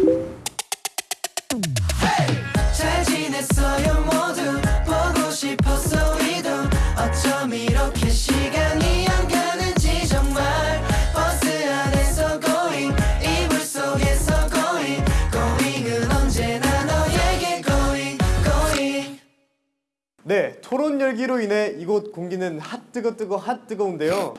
잘 네, 토론 열기로 인해 이곳 공기는 핫 뜨거 뜨거 핫 뜨거운데요.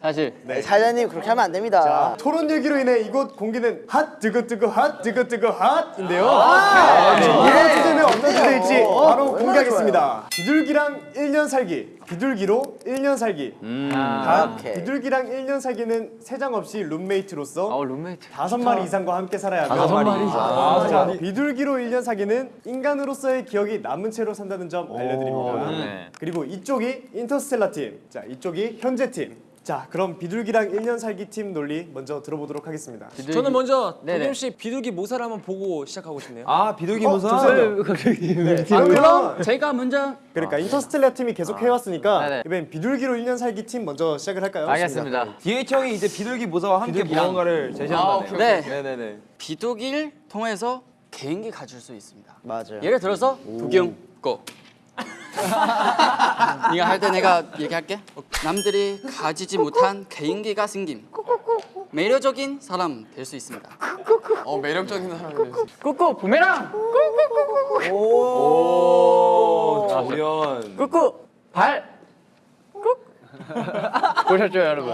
사실 사장님 그렇게 하면 안 됩니다. 자, 토론 열기로 인해 이곳 공기는 hot 뜨거 뜨거 hot 뜨거 뜨거 hot인데요. 아, 네, 이번 주제는 어떤 주제일지 어, 바로 공개하겠습니다. 비둘기랑 1년 살기, 비둘기로 1년 살기. 단 오케이. 비둘기랑 1년 살기는 새장 없이 룸메이트로서 어 룸메이트 다섯 마리 이상과 함께 살아야 하며 다섯 마리? 아, 자, 비둘기로 1년 살기는 인간으로서의 기억이 남은 채로 산다는 점 알려드립니다. 네. 그리고 이쪽이 인터스텔라 팀, 자 이쪽이 현재 팀. 자 그럼 비둘기랑 1년 살기 팀 논리 먼저 들어보도록 하겠습니다. 저는 먼저 네네. 도겸 씨 비둘기 모사를 한번 보고 시작하고 싶네요. 아 비둘기 어, 모사. 잠시만요. 갑자기 아, 그럼 제가 먼저 그러니까 인터스텔라 팀이 계속 해왔으니까 네네. 이번엔 비둘기로 1년 살기 팀 먼저 시작을 할까요? 알겠습니다 DH 형이 이제 비둘기 모사와 함께 비둘기랑. 무언가를 제시한다네요. 네 네네네. 비둘기를 통해서 개인기 가질 수 있습니다 맞아요. 예를 들어서 도겸 거 네가 할 때 내가 얘기할게. 남들이 가지지 못한 개인기가 생김. 매력적인 사람 될 수 있습니다. 어 매력적인 사람이네. 꾸꾸 부메랑! 오, 조연. 꾸꾸 발! 꾹. 보셨죠 여러분?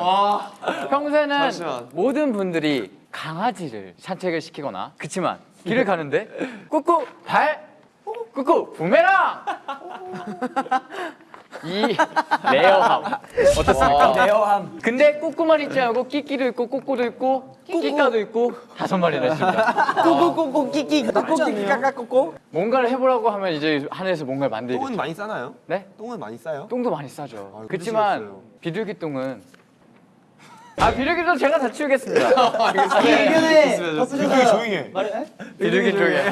평소에는 잠시만. 모든 분들이 강아지를 산책을 시키거나 그치만 길을 가는데 꾸꾸 발 꾸꾸 부메랑 이 rare함 어떻습니까? rare함. 근데 꾸꾸만 있지 않고 끼끼도 있고 꾸꾸도 있고 끼끼까도 있고 다섯 마리나 있습니다 꼬꼬꼬꼬 끼끼 꼬꼬끼 까까꼬꼬. 뭔가를 해보라고 하면 이제 하늘에서 뭔가를 만들겠죠 똥은 많이 싸나요? 네? 똥은 많이 싸요? 똥도 많이 싸죠. 아유, 그렇지만. 비둘기 똥은 아 비둘기도 제가 다 치우겠습니다. 비둘기 조용해. 비둘기 쪽에.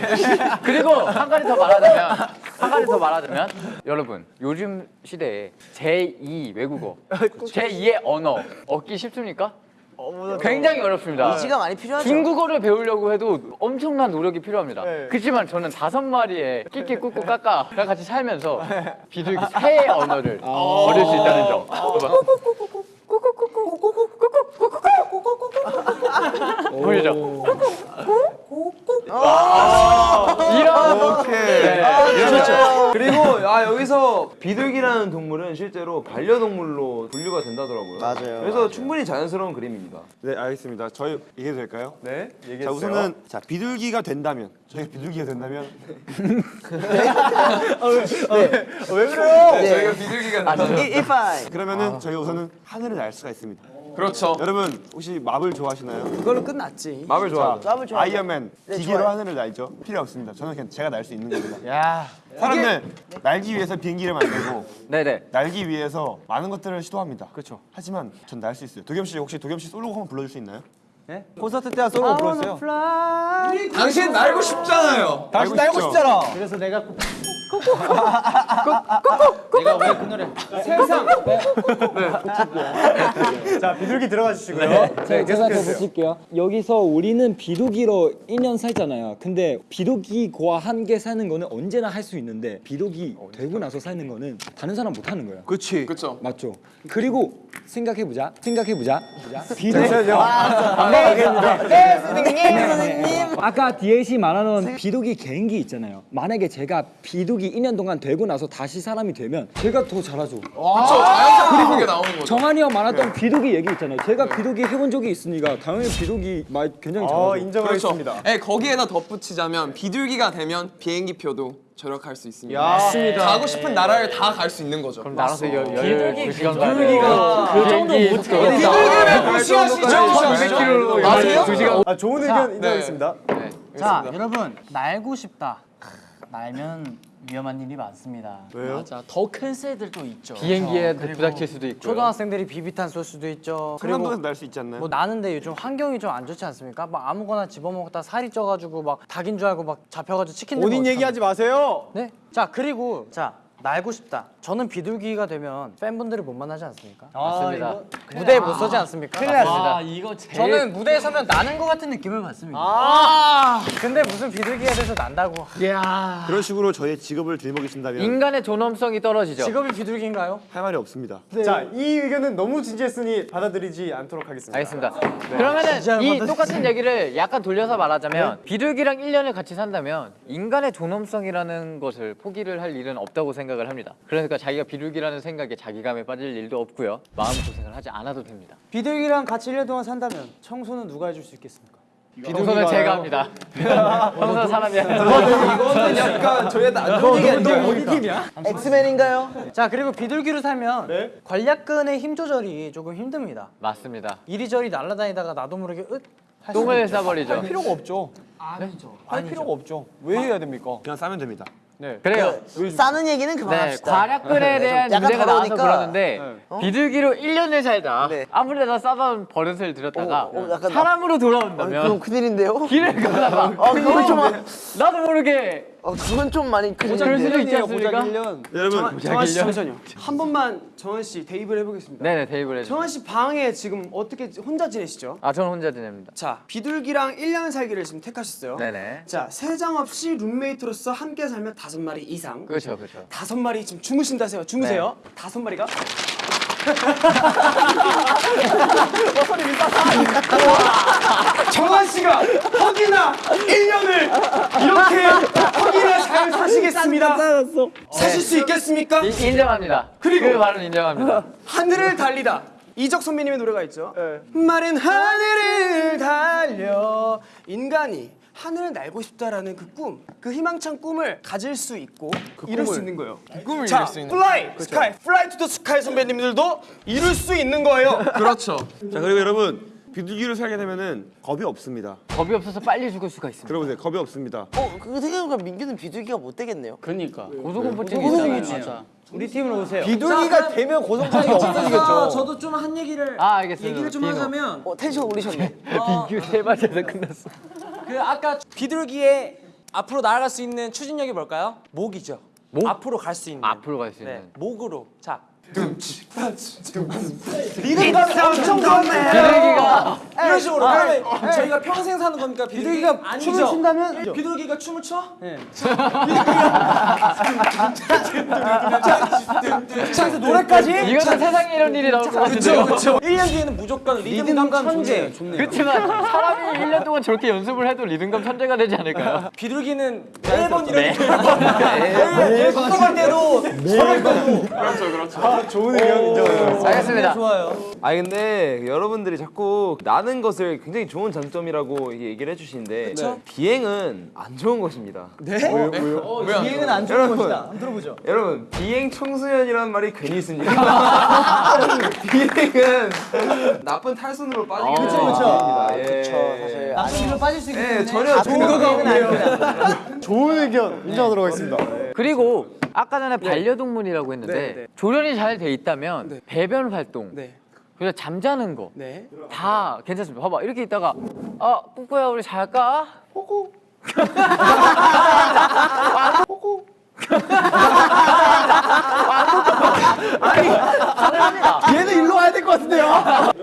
그리고 한 가지 더 말하자면 한 가지 더 말하자면 여러분 요즘 시대에 제2 외국어 제2의 언어 얻기 쉽습니까? 굉장히 어렵습니다. 지가 많이 필요하죠. 중국어를 배우려고 해도 엄청난 노력이 필요합니다. 그렇지만 저는 다섯 마리의 끼끼 꾸꾸 까까가 같이 살면서 비둘기 새의 언어를 얻을 수 있다는 점. 보이죠? 이런 오케이. 네. 그렇죠. 그리고 아 여기서 비둘기라는 동물은 실제로 반려동물로 분류가 된다더라고요. 맞아요, 그래서 맞아요. 충분히 자연스러운 그림입니다. 네 알겠습니다. 저희 얘기해도 될까요? 네, 자 얘기해주세요. 우선은 자 비둘기가 된다면 저희가 비둘기가 된다면 왜 그래요? 저희가 비둘기가 아, 이- 이파이. 그러면은 저희가 우선은 하늘을 날 수가 있습니다. 그렇죠. 여러분 혹시 마블 좋아하시나요? 그걸로 끝났지. 마블 좋아. 마블 좋아하죠. 아이언맨 네, 기계로 좋아요. 하늘을 날죠. 필요 없습니다. 저는 그냥 제가 날 수 있는 겁니다. 야, 사람은 날기 위해서 비행기를 만들고 네네. 날기 위해서 많은 것들을 시도합니다. 그렇죠. 하지만 전 날 수 있어요. 도겸 씨 혹시 도겸 씨 솔로 한번 불러줄 수 있나요? 콘서트 때와 솔로 불렀어요. 당신 날고 싶잖아요. 당신 날고 싶잖아. 그래서 내가 자 비둘기 들어가 주시고요. 네, 제가 더 붙일게요. 여기서 우리는 비둘기로 1년 살잖아요. 근데 비둘기과 함께 사는 거는 언제나 할 수 있는데 비둘기 되고 나서 사는 거는 다른 사람 못 하는 거예요. 그렇지. 그렇죠. 맞죠? 그리고 생각해보자. 생각해보자. 비둘기 네, 선생님. 아까 DLC 말하는 비둘기 개인기 있잖아요. 만약에 제가 비둘기 2년 동안 되고 나서 다시 사람이 되면 제가 더 잘하죠. 그렇죠. 자연스럽게 그게 나오는 거죠. 정한이 형 말했던 비둘기 얘기 있잖아요. 제가 비둘기 해본 적이 있으니까 당연히 비둘기 말 굉장히 잘하죠. 어 인정하겠습니다. 네, 거기에다 덧붙이자면 비둘기가 되면 비행기표도 절약할 수 있습니다. 맞습니다. 가고 싶은 나라를 다 갈 수 있는 거죠. 나라서 열두 시간 비둘기가 그 정도 못 비둘기를 무시하시죠? 200km 아세요? 두 시간. 아 좋은 의견 인정하겠습니다. 자, 여러분 날고 싶다. 날면 위험한 일이 많습니다. 왜요? 맞아. 더 큰 새들도 있죠. 비행기에 그리고 부닥칠 수도 있고. 초등학생들이 비비탄 쏠 수도 있죠. 그리고 상남동에서 날수 있지 않나요? 뭐 나는데 요즘 환경이 좀 안 좋지 않습니까? 막 아무거나 집어먹다 살이 쪄가지고 막 닭인 줄 알고 막 잡혀가지고 치킨 본인 얘기하지 마세요. 네? 자 그리고 자 날고 싶다. 저는 비둘기가 되면 팬분들을 못 만나지 않습니까? 맞습니다. 무대에 못 서지 않습니까? 큰일 맞습니다. 이거 저는 무대에 서면 나는 것 같은 느낌을 받습니다. 아 근데 무슨 비둘기가 돼서 난다고. 그런 식으로 저의 직업을 들먹이신다면 인간의 존엄성이 떨어지죠. 직업이 비둘기인가요? 할 말이 없습니다. 자, 이 의견은 너무 진지했으니 받아들이지 않도록 하겠습니다. 알겠습니다. 그러면은 이 똑같은 얘기를 약간 돌려서 말하자면 비둘기랑 1년을 같이 산다면 인간의 존엄성이라는 것을 포기를 할 일은 없다고 생각 을 합니다. 그러니까 자기가 비둘기라는 생각에 자기감에 빠질 일도 없고요. 마음 고생을 하지 않아도 됩니다. 비둘기랑 같이 1년 동안 산다면 청소는 누가 해줄 수 있겠습니까? 청소는 제가 합니다. 청소는 사람이 이거는 약간 저희한테 안 좋은 얘기 아니에요? 엑스맨인가요? 자 그리고 비둘기로 살면 네. 관략근의 힘 조절이 조금 힘듭니다. 맞습니다. 이리저리 날아다니다가 나도 모르게 으 할수 똥을 싸버리죠. 필요가 없죠. 아니죠. 할 필요가 없죠. 왜 해야 됩니까? 그냥 싸면 됩니다. 그래요. 싸는 얘기는 네, 그만합시다. 과략근에 대한 약간 문제가 나와서. 그러는데 어? 비둘기로 1년을 살다 네. 아무데나 싸던 버릇을 들였다가 어, 어, 약간 사람으로 아, 돌아온다면 그럼 큰일인데요? 길을 가다가 아 그건 좀 나도 모르게 어, 그건 좀 많이 그럴. 수도 있지 않습니까? 여러분 정한 씨 잠시만요. 한 번만 정한 씨 대입을 해보겠습니다. 네네 대입을 해줘. 정한 씨 방에 지금 어떻게 혼자 지내시죠? 아 저는 혼자 지냅니다. 자 비둘기랑 1년 살기를 지금 택하셨어요. 네네. 자 세 장 없이 룸메이트로서 함께 살면 다섯 마리 이상. 그렇죠 그렇죠. 다섯 마리 지금 주무신다세요. 주무세요. 다섯 마리가. 정한 씨가 허기나 1년을 이렇게 허기나 잘 사시겠습니다. 사실 수 있겠습니까? 이- 인정합니다. 그리고- 그 말은 인정합니다. 하늘을 달리다. 이적 선배님의 노래가 있죠. 마른 하늘을 달려 인간이 하늘을 날고 싶다라는 그 꿈, 그 희망찬 꿈을 가질 수 있고 이룰 수 있는 거예요. 꿈을 자, 이룰 수 있는. Fly, Sky, Fly to the Sky 선배님들도 이룰 수 있는 거예요. 그렇죠. 자 그리고 여러분 비둘기를 살게 되면은 겁이 없습니다. 겁이 없어서 빨리 죽을 수가 있습니다. 들어보세요. 겁이 없습니다. 어, 그거 생각해보니까 민규는 비둘기가 못 되겠네요. 고소공포증이 있잖아요. 우리 팀으로 오세요. 비둘기가 되면 고성차이가 없어지겠죠. 저도 좀 한 얘기를 아 알겠습니다. 얘기를 좀 디노. 하자면 어, 텐션 올리셨네. 민규 세 마디에서 끝났어. 그 아까 비둘기의 앞으로 나아갈 수 있는 추진력이 뭘까요? 목이죠. 목? 앞으로 갈 수 있는. 앞으로 갈 수 있는. 네, 목으로. 자, 리듬감이 엄청 좋네. 비둘기가 이런 식으로. 그러면 저희가 평생 사는 겁니까? 비둘기가 춤을 춘다면 비둘기가 춤을 춰? 네. 비둘기가 노래까지? 이거는 세상에 이런 일이 나올 것 같은데요. 그렇죠. 1년 뒤에는 무조건 리듬감 천재. 그렇지만 사람이 1년 동안 저렇게 연습을 해도 리듬감 천재가 되지 않을까요? 비둘기는 매번 이런 매일 할때 도 좋은 의견 인정합니다. 알겠습니다. 좋아요. 아 근데 여러분들이 자꾸 나는 것을 굉장히 좋은 장점이라고 얘기를 해주시는데 비행은 안 좋은 것입니다. 비행은 안 좋은 여러분. 것이다. 한번 들어보죠. 여러분 비행 청소년이라는 말이 괜히 있습니까? 비행은 나쁜 탈선으로 빠지게 되는 그쵸, 그쵸. 예. 그쵸, 사실. 나쁜 길로 빠질 수 있기 네, 때문에 전혀 근거가 없네요. 좋은 의견 인정하도록 하겠습니다. 그리고 아까 전에 반려동물이라고 했는데 네, 네. 조련이 잘 돼 있다면 네. 배변 활동, 네. 그리고 잠자는 거. 네. 다 괜찮습니다. 봐봐 이렇게 있다가 아 꾸꾸야 우리 잘까? 호구. 호구. 아니 가능합니다. 얘는 일로 와야 될 것 같은데요?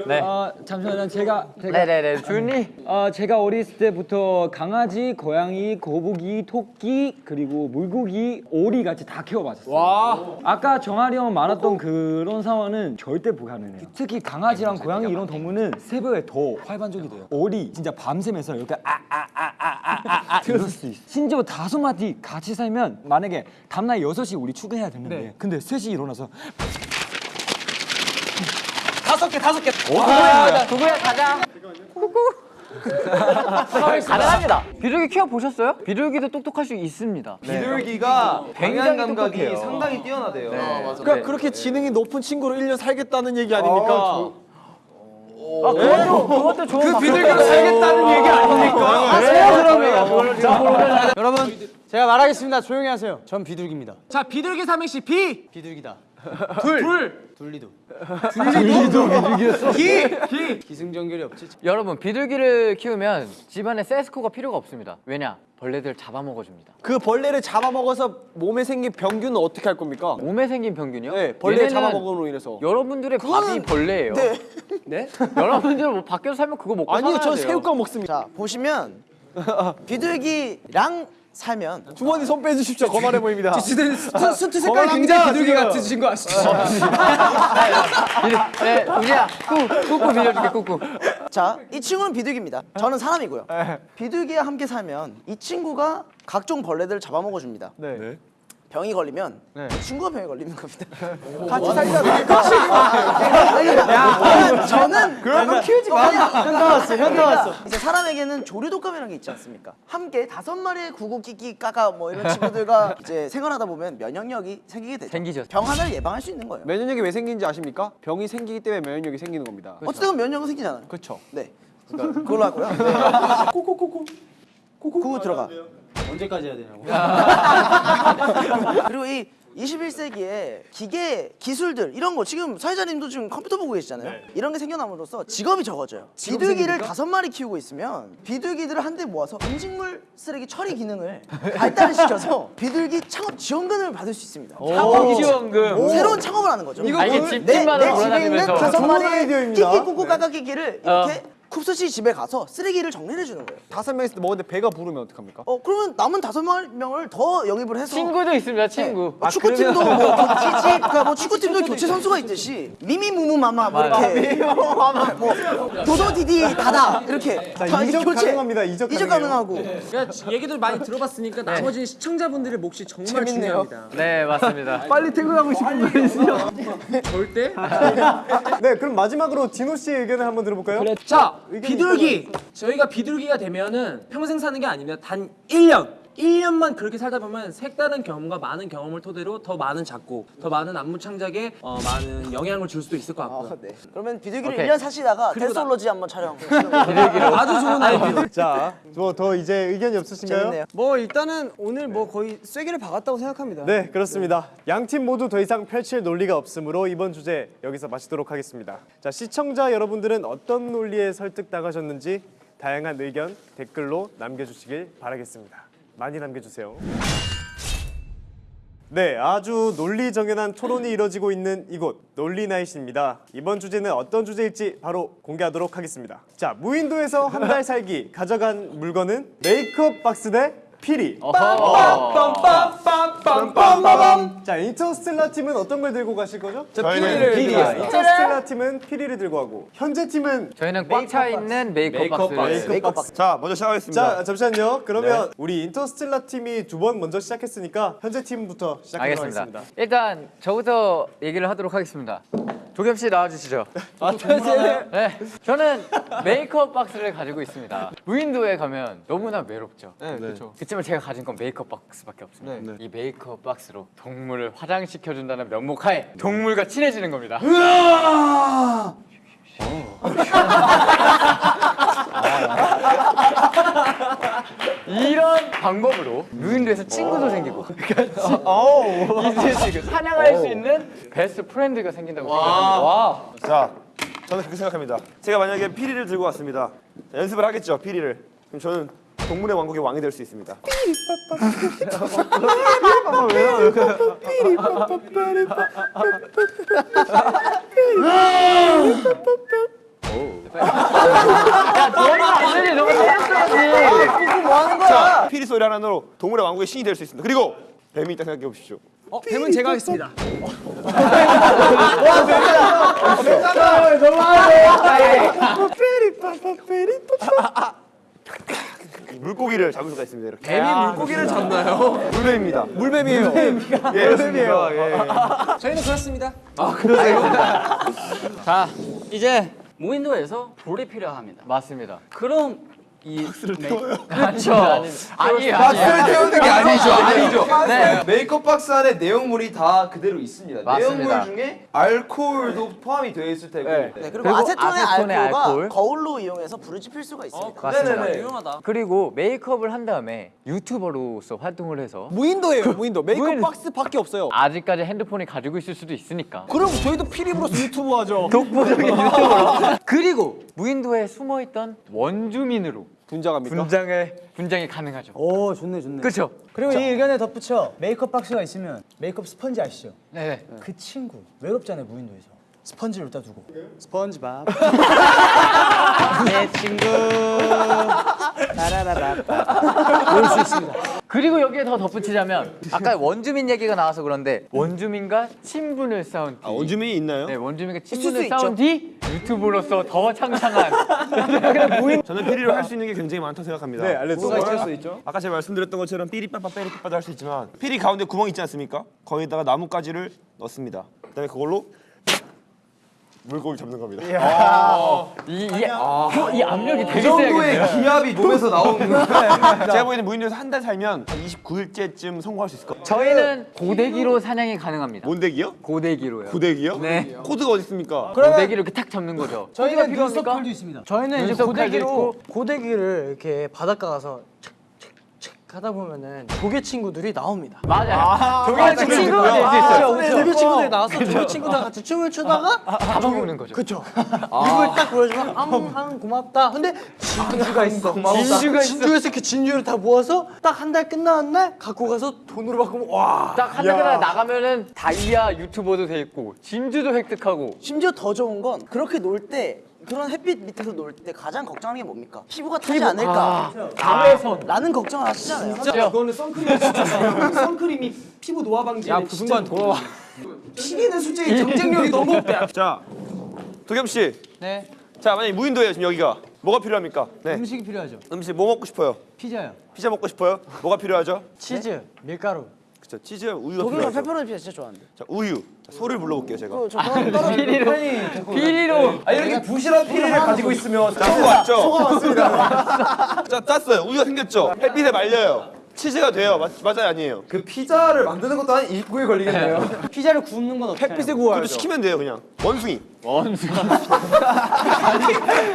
네. 아 잠시만요. 제가 제가 네네네 준이. 어, 제가 어렸을 때부터 강아지, 고양이, 거북이, 토끼 그리고 물고기, 오리 같이 다 키워봤었어요. 와. 아까 정아리 형 말했던 그런 상황은 절대 불가능해요. 특히 강아지랑 고양이 이런 동물은 새벽에 더 활발적이 돼요. 오리 진짜 밤새면서 이렇게 아아아아 아아 이럴 수 있어. 심지어 다섯 마디 같이 살면 만약에 다음날 6시 우리 출근해야 되는데 근데 3시 일어나서 다섯 개, 다섯 개. 구구야 구구야 가자. 구구. 가능합니다. 비둘기 키워 보셨어요? 비둘기도 똑똑할 수 있습니다. 비둘기가 굉장히 방향 감각이 똑똑해요. 상당히 뛰어나대요. 그러니까 그렇게 지능이 높은 친구로 1년 살겠다는 얘기 아닙니까? 아, 그것도 그것도 좋은 그 비둘기로 살겠다는 얘기 아닙니까? 여러분, 제가 말하겠습니다. 조용히 하세요. 전 비둘기입니다. 자, 비둘기 삼행시 비. 비둘기다. 기승전결이 없지. 여러분 비둘기를 키우면 집안에 세스코가 필요가 없습니다. 왜냐? 벌레들 잡아먹어줍니다. 그 벌레를 잡아먹어서 몸에 생긴 병균은 어떻게 할 겁니까? 몸에 생긴 병균이요? 네, 벌레 잡아먹음으로 인해서. 여러분들의 밥이 벌레예요. 네. 네? 여러분들 뭐 밖에서 살면 그거 먹고 아니요, 살아야 전 돼요. 새우깡 먹습니다. 자 보시면 비둘기랑 살면 주머니 손 빼주십시오. 거만해 보입니다. 수트 색깔이 굉장히 비둘기 같으신 거 아시죠? 비둘- 네, 우지야, 꾹, 꾹꾹 빌려줄게, 꾹꾹. 자, 이 친구는 비둘기입니다. 저는 사람이고요. 비둘기와 함께 살면 이 친구가 각종 벌레들을 잡아먹어 줍니다. 네. 병이 걸리면 이 친구가 병에 걸리는 겁니다. 같이 살자. 야, 저는 그런 거 키우지 마. 현타 왔어, 현타 왔어. 이제 사람에게는 조류 독감이라는 게 있지 않습니까? 함께 다섯 마리의 구구 끼끼 까까 뭐 이런 친구들과 이제 생활하다 보면 면역력이 생기게 되죠. 생기죠. 병 하나를 예방할 수 있는 거예요. 면역력이 왜 생기는지 아십니까? 병이 생기기 때문에 면역력이 생기는 겁니다. 어쨌든 면역은 생기잖아요. 그렇죠. 네. 그러니까 그걸로 하고요. 코코코코. 코코 들어가. 언제까지 해야 되냐고. 그리고 이 21세기에 기계 기술들 이런 거 지금 사회자님도 지금 컴퓨터 보고 계시잖아요. 이런 게 생겨남으로써 직업이 적어져요. 비둘기를 다섯 마리 키우고 있으면 비둘기들을 한데 모아서 음식물 쓰레기 처리 기능을 발달을 시켜서 비둘기 창업 지원금을 받을 수 있습니다. 창업 지원금. 새로운 창업을 하는 거죠. 아, 이게 내, 내 집에 있는. 다섯 좋은 마리 아이디어입니다. 끼끼 꾸꾸 까까 끼끼를 이렇게 쿱스 씨 집에 가서 쓰레기를 정리해 주는 거예요. 다섯 명 있을 때 먹었는데 배가 부르면 어떡합니까? 어 그러면 남은 다섯 명을 더 영입을 해서 친구도 있습니다, 친구. 뭐 축구팀도 뭐 교체, 그러니까 뭐 축구팀도 교체 선수가 있듯이 미미무무마마 뭐 이렇게 뭐 도도디디 다다 이렇게 자, 다 이적 교체. 가능합니다. 이적 이적. 가능하고 그러니까 얘기들 많이 들어봤으니까 나머지 시청자분들의 몫이 정말 재밌네요. 중요합니다. 네, 맞습니다. 빨리 퇴근하고 싶은 분이시죠? 절대 네, 그럼 마지막으로 디노 씨의 의견을 한번 들어볼까요? 자, 의견이 비둘기. 저희가 비둘기가 되면은 평생 사는 게 아닙니다. 단 1년. 1년만 그렇게 살다 보면 색다른 경험과 많은 경험을 토대로 더 많은 작곡, 더 많은 안무 창작에 어, 많은 영향을 줄 수도 있을 것 같고요. 어, 네. 그러면 비둘기를 오케이. 1년 사시다가 데스올로지 한번 촬영 아주 좋은 아이디어. 자, 뭐 더 이제 의견이 없으신가요? 재밌네요. 뭐 일단은 오늘 뭐 거의 쐐기를 박았다고 생각합니다. 네, 그렇습니다. 양팀 모두 더 이상 펼칠 논리가 없으므로 이번 주제 여기서 마치도록 하겠습니다. 자, 시청자 여러분들은 어떤 논리에 설득당하셨는지 다양한 의견 댓글로 남겨주시길 바라겠습니다. 많이 남겨주세요. 네, 아주 논리정연한 토론이 이뤄지고 있는 이곳 논리나잇입니다. 이번 주제는 어떤 주제일지 바로 공개하도록 하겠습니다. 자, 무인도에서 한 달 살기 가져간 물건은 메이크업 박스 대 피리. 빰빰빰빰빰빰빰. 자, 인터스텔라 팀은 어떤 걸 들고 가실 거죠? 저희는 자, 인터스텔라 팀은 피리를 들고 가고 현재 팀은 저희는 꽉 차 있는 메이크업 박스. 자 먼저 시작하겠습니다. 자, 잠시만요. 그러면 우리 인터스텔라 팀이 두 번 먼저 시작했으니까 현재 팀부터 시작하도록 알겠습니다. 하겠습니다. 일단 저부터 얘기를 하도록 하겠습니다. 도겸 씨 나와주시죠. 네, 저는 메이크업 박스를 가지고 있습니다. 무인도에 가면 너무나 외롭죠. 네, 그렇죠. 그렇지만 제가 가진 건 메이크업 박스밖에 없습니다. 이 메이크업 박스로 동물을 화장시켜준다는 명목하에 동물과 친해지는 겁니다. 이런 방법으로 무인도에서 친구도 생기고 이제 지금 사냥할 수 있는 best friend가 생긴다고 생각합니다. 와. 자, 저는 그렇게 생각합니다. 제가 만약에 피리를 들고 왔습니다. 자, 연습을 하겠죠, 피리를. 그럼 저는 동물의 왕국의 왕이 될 수 있습니다. 아니 너무 재밌어야지. 거야? 피리 소리 하나로 동물의 왕국의 신이 될 수 있습니다. 그리고 뱀이 있다 생각해 보십시오. 어, 뱀은 제가 하겠습니다. 물고기를 잡을 수가 있습니다. 이렇게. 뱀이 물고기를 잡나요? 물뱀입니다. 물뱀이에요. 예, 물뱀이에요. 예. 저희는 그렇습니다. 자, 이제 무인도에서 불이 필요합니다. 맞습니다. 그럼 이 그렇죠. 아니 아니. 박스를 태우는 게 아니죠. 아니죠. 네. 메이크업 박스 안에 내용물이 다 그대로 있습니다. 맞습니다. 내용물 중에 알코올도 포함이 되어 있을 테고. 네, 그리고, 그리고 아세톤의, 알코올. 거울로 이용해서 불을 지필 수가 있습니다. 맞습니다. 네네네. 유용하다. 그리고 메이크업을 한 다음에 유튜버로서 활동을 해서 무인도예요 무인도 메이크업 무인- 박스밖에 없어요 아직까지 핸드폰이 가지고 있을 수도 있으니까. 그럼 저희도 피리브로스 유튜브 하죠 독보적인 유튜버로. 그리고 무인도에 숨어 있던 원주민으로 분장합니까? 분장에 분장이 가능하죠. 오 좋네 좋네. 그렇죠. 그리고 이 의견에 덧붙여 메이크업 박스가 있으면 메이크업 스펀지 아시죠? 네. 그 친구 외롭잖아요 무인도에서 스펀지를 갖다 두고 스펀지밥 내 친구 그리고 여기에 더 덧붙이자면 아까 원주민 얘기가 나와서 그런데 원주민과 친분을 쌓은 뒤 아, 원주민이 있나요? 네, 원주민과 수 친분을. 쌓은 뒤 유튜브로서 더 창창한 저는 피리로 할 수 있는 게 굉장히 많다고 생각합니다. 네, 알려주세요. 수 있죠? 아까 제가 말씀드렸던 것처럼 삐리 빠빠 삐리 빠빠도 할 수 있지만 피리 가운데 구멍 있지 않습니까? 거기다가 나뭇가지를 넣습니다. 그다음에 그걸로 물고기 잡는 겁니다. 이, 이, 이 압력이 되게 그 정도의. 기압이 몸에서 나오는 거. 제가 보기에는 무인도에서 한 달 살면 한 29일째쯤 성공할 수 있을 것 같아요. 저희는 고데기로 사냥이 가능합니다. 몬데기요? 고데기로요. 고데기요? 네. 코드가 어디 있습니까? 고데기를 이렇게 탁 잡는 거죠. 저희는 코드가 눈썹? 컬도 있습니다. 저희는 이제 고데기로. 고데기를 이렇게 바닷가 가서 하다 보면은 조개 친구들이 나옵니다. 맞아요. 저게 친구가 될수 있어요. 그렇죠. 조개 친구들이 나와서 조개 친구들과 같이 춤을 추다가 잡아먹는 거죠. 그쵸. 입을 딱 보여주면 앙앙 고맙다. 근데 진주가 있어. 진주가 있어. 진주에서 이렇게 진주를 다 모아서 딱 한 달 끝나는 날 갖고 가서 돈으로 바꾸면 와. 딱 한 달 끝나 나가면은 다이아 유튜버도 돼 있고 진주도 획득하고 심지어 더 좋은 건 그렇게 놀 때 그런 햇빛 밑에서 놀 때 가장 걱정하는 게 뭡니까? 피부가 타지 않을까? 감에서 라는 걱정을 하시잖아요. 진짜 그거는 선크림 진짜 선크림이 피부 노화 방지에 야그 순간 돌아와. 피리는 솔직히 경쟁력이 너무 없대 자, 도겸 씨. 네. 자, 만약 무인도예요 지금 여기가 뭐가 필요합니까? 네. 음식이 필요하죠. 음식 뭐 먹고 싶어요? 피자요. 피자 먹고 싶어요? 뭐가 필요하죠? 치즈, 밀가루. 그렇죠. 치즈, 우유가 필요하죠. 페퍼로니 피자 진짜 좋아하는데. 자, 우유. 자, 소를 불러볼게요 제가. 저 떨어 떨어 비리로 비리로 아 이렇게 부실한 피리를 가지고 있으면 자, 소가 왔죠? 소가 왔습니다. 자, 땄어요. 우유가 생겼죠? 햇빛에 말려요. 치즈가 돼요. 맞, 맞아요, 아니에요? 그 피자를 만드는 것도 한 일구일 걸리겠네요. 피자를 굽는 건 어떻게? 햇빛에 구워야죠 시키면 돼요, 그냥. 원숭이.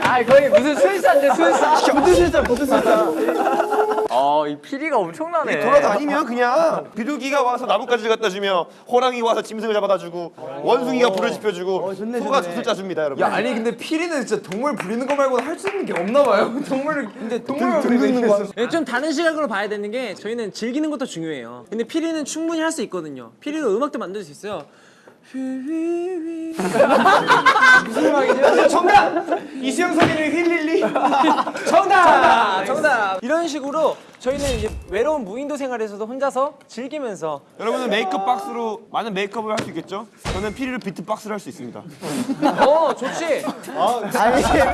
아 거의 무슨 술사인데 술사 무슨 술사 무슨 술사 어이 피리가 엄청나네 돌아다니면 그냥 비둘기가 와서 나뭇가지를 갖다 주며 호랑이 와서 짐승을 잡아다 주고 원숭이가 불을 지펴 주고 소가 젖을 짜 줍니다, 여러분. 야 아니 근데 피리는 진짜 동물 부리는 거 말고는 할 수 있는 게 없나 봐요. 동물을 근데 동물만 부리고 있는 거. 예, 좀 다른 시각으로 봐야 되는 게 저희는 즐기는 것도 중요해요. 근데 피리는 충분히 할 수 있거든요. 피리로 음악도 만들 수 있어요. 정답 이수영 선배님 힐릴리 정답 정답 이런 식으로 저희는 이제 외로운 무인도 생활에서도 혼자서 즐기면서 여러분은 메이크업 박스로 많은 메이크업을 할 수 있겠죠? 저는 피리로 비트 박스를 할 수 있습니다. 어 좋지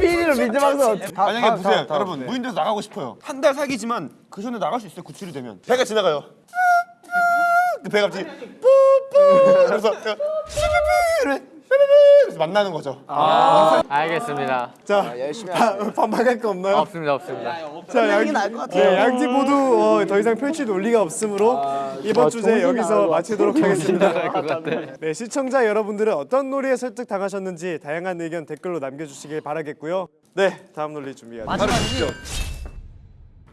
피리를 믿으면서 만약에 보세요, 여러분 무인도에서 나가고 싶어요. 한 달 살기지만 그 전에 나갈 수 있어요. 구출이 되면 배가 지나가요. 그 배가 갑자기 뿌뿌 그래서 삐삐삐 그래서 만나는 거죠. 알겠습니다 자, 열심히 반- 반박할 거 없나요? 없습니다 없습니다 자, 양. 네, 양팀 모두 어, 더 이상 펼칠 논리가 없으므로 이번 주제 여기서 마치도록 하겠습니다. 네, 시청자 여러분들은 어떤 놀이에 설득 당하셨는지 다양한 의견 댓글로 남겨주시길 바라겠고요. 네, 다음 논리 바로 주시죠.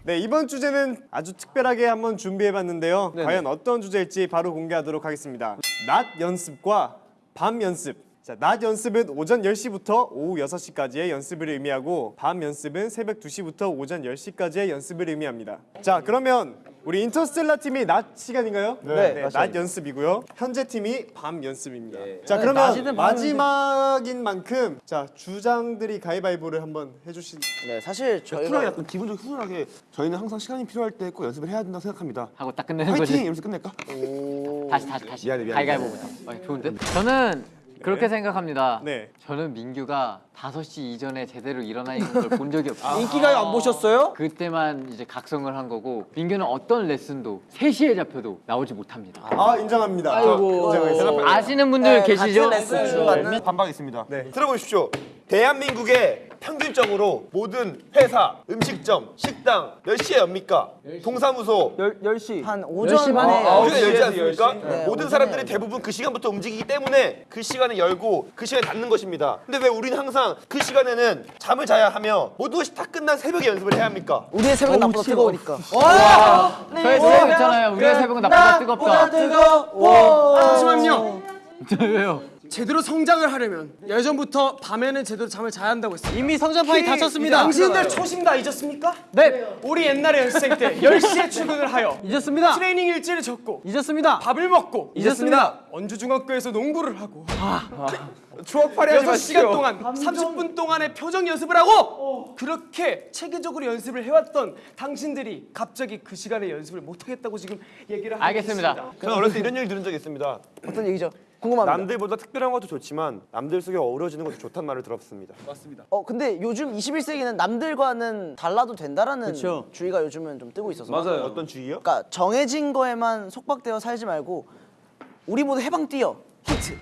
네, 이번 주제는 아주 특별하게 한번 준비해봤는데요. 과연 어떤 주제일지 바로 공개하도록 하겠습니다. 낮 연습과 밤 연습. 자, 낮 연습은 오전 10시부터 오후 6시까지의 연습을 의미하고 밤 연습은 새벽 2시부터 오전 10시까지의 연습을 의미합니다. 자, 그러면 우리 인터스텔라 팀이 낮 시간인가요? 네, 낮 연습이고요. 현재 팀이 밤 연습입니다. 자, 그러면 마지막인 만큼 자, 주장들이 가위바위보를 한번 해주시. 네, 사실 쿨하게 저희가 약간 기본적으로 훈훈하게 저희는 항상 시간이 필요할 때 꼭 연습을 해야 된다고 생각합니다. 하고 딱 끝내는 파이팅! 거지 이러면서 끝낼까? 다시 다시 다시 미안해, 미안해. 가위가위보부터 어, 좋은데 저는 그렇게 생각합니다 네. 저는 민규가 5시 이전에 제대로 일어나 있는 걸 본 적이 없어요 인기가요 안 보셨어요? 그때만 이제 각성을 한 거고 민규는 어떤 레슨도 3시에 잡혀도 나오지 못합니다 아, 인정합니다. 아이고 인정하겠습니다. 아시는 분들 계시죠? 같은 레슨 주고받는 반박이 있습니다. 들어보십시오. 대한민국의 평균적으로 모든 회사, 음식점, 식당 몇 시에 엽니까? 동사무소 10시 한 오전 10시 반에 어, 오전에 열지 않습니까? 네, 모든 사람들이 대부분 그 시간부터 움직이기 때문에 그 시간에 열고 그 시간에 닫는 것입니다. 근데 왜 우리는 항상 그 시간에는 잠을 자야 하며 모든 것이 다 끝난 새벽에 연습을 해야 합니까? 우리의 새벽은 나보다 뜨거우니까 저희 새벽 있잖아요. 우리의 새벽은 나보다 뜨겁다. 뜨거워 잠시만요. 왜요? 제대로 성장을 하려면 예전부터 밤에는 제대로 잠을 자야 한다고 했어요. 이미 성장판이 닫혔습니다. 당신들 초심 다 잊었습니까? 네. 우리 옛날에 연습생 때 10시에 출근을 하여 잊었습니다. 트레이닝 일지를 적고 잊었습니다. 밥을 먹고 잊었습니다. 원주중학교에서 농구를 하고 추억 파리하지 6시간 동안 30분 동안의 표정 연습을 하고 그렇게 체계적으로 연습을 해왔던 당신들이 갑자기 그 시간에 연습을 못하겠다고 지금 얘기를 하고 알겠습니다. 있습니다. 저는 어렸을 때 이런 얘기 들은 적이 있습니다. 어떤 얘기죠? 궁금합니다 남들보다 특별한 것도 좋지만 남들 속에 어우러지는 것도 좋단 말을 들었습니다. 어 근데 요즘 21세기는 남들과는 달라도 된다라는 주의가 요즘은 좀 뜨고 있어서 맞아요. 어떤 주의요? 그러니까 정해진 거에만 속박되어 살지 말고 우리 모두 해방 뛰어 히트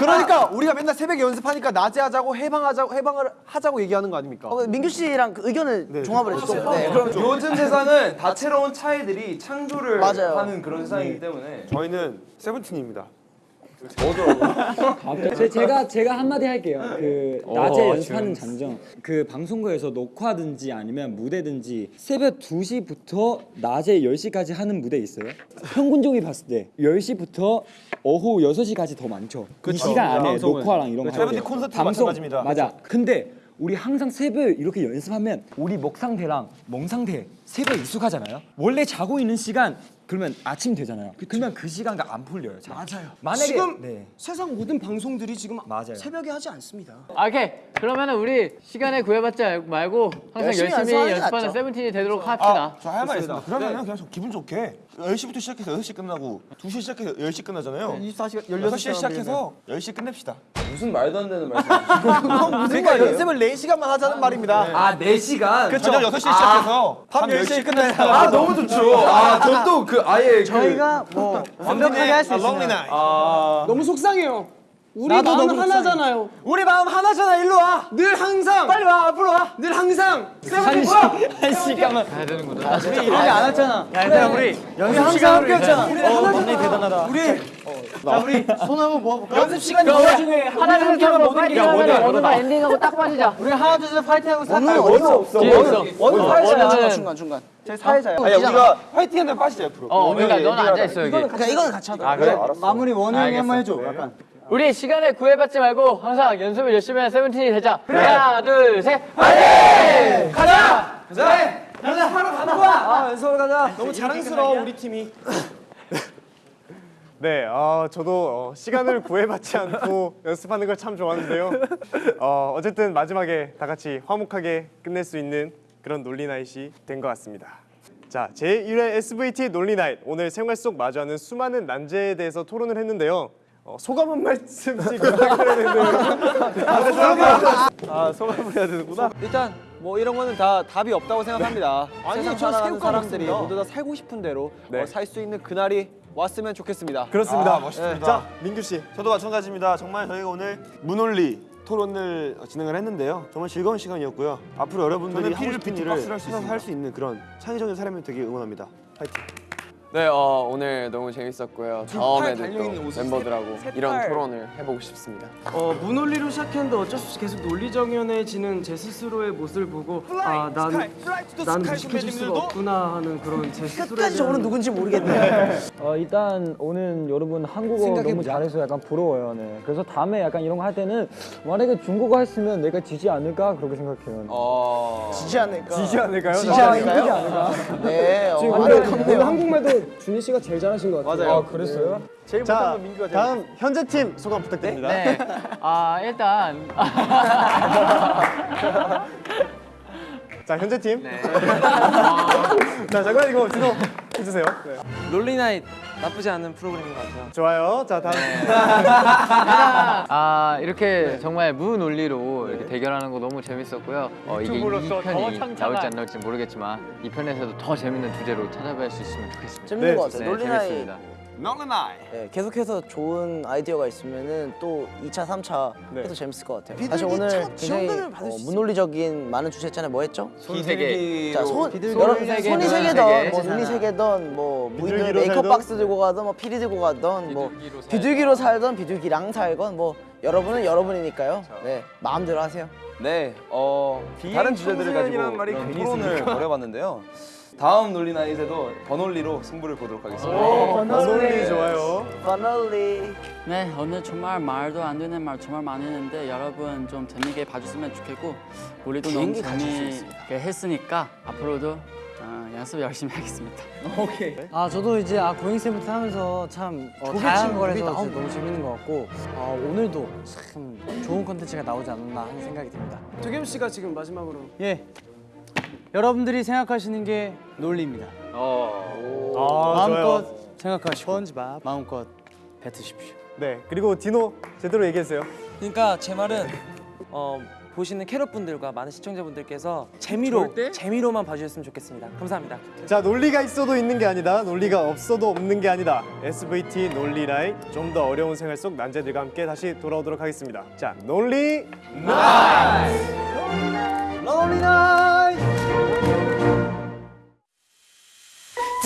그러니까 우리가 맨날 새벽에 연습하니까 낮에 하자고 해방하자고 해방을 하자고 얘기하는 거 아닙니까? 어, 민규 씨랑 그 의견을 종합을 해주세요 네 그럼 요즘 세상은 다채로운 차이들이 창조를 맞아요. 하는 그런 세상이기 때문에 저희는 세븐틴입니다. 제, 제가 제가 한마디 할게요. 그 낮에 어, 연습하는 장점. 그 방송국에서 녹화든지 아니면 무대든지 새벽 2시부터 낮에 10시까지 하는 무대 있어요. 평균적이 봤을 때 10시부터 오후 6시까지 더 많죠. 이 시간 안에 방송은. 녹화랑 이런 거. 세븐틴 하는데 콘서트도 마찬가지입니다. 맞아. 근데 우리 항상 새벽 이렇게 연습하면 우리 목 상태랑 멍 상태 새벽 익숙하잖아요. 원래 자고 있는 시간 그러면 아침 되잖아요. 그러면 그 시간과 안 풀려요. 잘. 맞아요. 만약에 지금 네. 세상 모든 방송들이 지금 맞아요. 새벽에 하지 않습니다. 아, 오케이. 그러면은 우리 시간에 구애받지 말고 항상 열심히 열심히, 연습하는. 세븐틴이 되도록 합시다. 아, 저할 말 있습니다. 그러면 그냥 좀 기분 좋게 10시부터 시작해서 6시 끝나고 2시 시작해서 10시 끝나잖아요. 24시간 6시에 시작해서 10시 끝냅시다. 무슨 말도 안 되는 말씀. 그러니까 연습을 4시간만 하자는 말입니다. 아 4시간. 저녁 6시에 시작해서 밤 10시에 끝내야 아 너무 좋죠. 아전또그 아예 저희가 뭐 완벽하게 할수 아, 있습니다 너무 속상해요. 우리 나도 마음 너무 하나잖아요. 우리 마음 하나잖아. 일로 와. 늘 항상 빨리 와. 앞으로 와. 늘 항상 한 시, 한 시간만 가야 되는구나. 우리 이런 게안 했잖아. 야, 얘들아 우리 연습 항상 함께 했잖아. 우리 하나잖아. 대단하다. 우리 자, 우리 손 한번 모아 볼까? 연습 시간이 뭐야? 하나 둘셋 하면 파이팅 하면 어느날 엔딩하고 딱 빠지자. 우리 하나 둘셋 파이팅 하고 살까요? 어디 없어 중간 원우는- 중간 중간 제 사회자야 아니 우리가 화이팅 한다 빠지자 옆으로. 어, 그러니까 너는 앉아 있어 여기. 그러니까 이거는 같이 하자 아 그래? 마무리 원우 형이 한번 해줘. 네. 약간. 우리 시간에 구애받지 말고 항상 연습을 열심히 하는 세븐틴이 되자. 하나, 둘, 셋, 파이팅! 가자! 아 연습을 가자. 너무 자랑스러워 우리 팀이. 네, 어, 저도 어, 시간을 구애받지 않고 연습하는 걸 참 좋아하는데요. 어, 어쨌든 마지막에 다 같이 화목하게 끝낼 수 있는 그런 논리나잇이 된 것 같습니다. 자, 제1회 SVT 논리나잇 오늘 생활 속 마주하는 수많은 난제에 대해서 토론을 했는데요. 어, 소감 한 말씀씩 부탁드려야 되는데요. 아, 소감을 해야 되는구나. 일단 뭐 이런 거는 다 답이 없다고 생각합니다. 아니, 세상 저는 살아가는 사람들이. 모두 다 살고 싶은 대로 네. 어, 살수 있는 그날이 왔으면 좋겠습니다. 그렇습니다. 아, 멋있습니다. 자, 민규 씨. 저도 마찬가지입니다. 정말 저희가 오늘 문논리 토론을 진행을 했는데요. 정말 즐거운 시간이었고요. 앞으로 여러분들이 하고 싶은 일을 찾아서 할수 있는 그런 창의적인 사람이 되게 응원합니다. 파이팅. 네, 어, 오늘 너무 재밌었고요. 다음에도 달려있는 또 옷을 멤버들하고 이런 토론을 해보고 싶습니다. 어, 무논리로 시작했는데 어쩔 수 없이 계속 논리정연해지는 제 스스로의 모습을 보고 아 난 난 무식해질 수가 없구나 하는 그런 제 스스로에 끝까지 대한 누군지 모르겠네 어, 일단 오늘 여러분 한국어 너무 잘해서 약간 부러워요. 네. 그래서 다음에 약간 이런 거 할 때는 만약에 중국어 했으면 내가 지지 않을까 그렇게 생각해요. 어, 지지 않을까 지지 않을까요? 지지 않을까요? 네 어, 완벽한데요 한국말도 준희 씨가 제일 잘하신 것 같아요. 아, 그랬어요? 제일 못한 자, 건 민규가 제일. 다음 현재 팀 소감 부탁드립니다. 네. 아 일단 자, 현재 팀. 네. 자, 잠깐 이거 주소 해주세요. 네. 논리나잇 나쁘지 않은 프로그램인 것 같아요. 좋아요. 자, 다음. 아 이렇게 정말 무논리로 이렇게 대결하는 거 너무 재밌었고요. 어, 이게 이 편이 나올지 안 나올지 모르겠지만 이 편에서도 더 재밌는 주제로 찾아뵐 수 있으면 좋겠습니다. 재밌는 네, 것 같아요 네, 논리나잇 재밌습니다. 논리나잇. 네, 계속해서 좋은 아이디어가 있으면은 또 2차, 3차 네. 해도 재밌을 것 같아요. 사실 오늘 첫 굉장히 어. 무논리적인 많은 주제 했잖아요. 뭐 했죠? 비둘기. 자, 손, 여러, 손이 눈세세 개던, 개. 뭐 눈이 세 개던, 뭐 무인도 비둘기로 메이크업? 박스 들고 가던, 뭐 피리 들고 가던, 뭐 비둘기로 살던. 비둘기랑 살건, 뭐 여러분은 여러분이니까요. 네, 마음대로 하세요. 네, 어 다른 주제들을 가지고 말이 토론을 벌여봤는데요. 다음 논리나잇에도 버논리로 승부를 보도록 하겠습니다. 논리 좋아요. Finally. 네 오늘 정말 말도 안 되는 말 정말 많이 했는데 여러분 좀 재밌게 봐줬으면 좋겠고 우리도 너무 재미있게 했으니까 앞으로도 어, 연습 열심히 하겠습니다. 아 저도 이제 아 고잉쌤부터 하면서 참 어, 다양한 걸 해서 너무 재밌는 것 같고 어, 오늘도 참 좋은 컨텐츠가 나오지 않았나 하는 생각이 듭니다. 도겸 씨가 지금 마지막으로 예, 여러분들이 생각하시는 게 논리입니다. 아, 마음껏 좋아요. 생각하시고 마음껏 뱉으십시오. 네, 그리고 디노 제대로 얘기했어요. 그러니까 제 말은 어, 보시는 캐럿 분들과 많은 시청자분들께서 재미로 재미로만 봐주셨으면 좋겠습니다. 감사합니다. 자, 논리가 있어도 있는 게 아니다. 논리가 없어도 없는 게 아니다. SVT 논리라이 좀 더 어려운 생활 속 난제들과 함께 다시 돌아오도록 하겠습니다. 자, 논리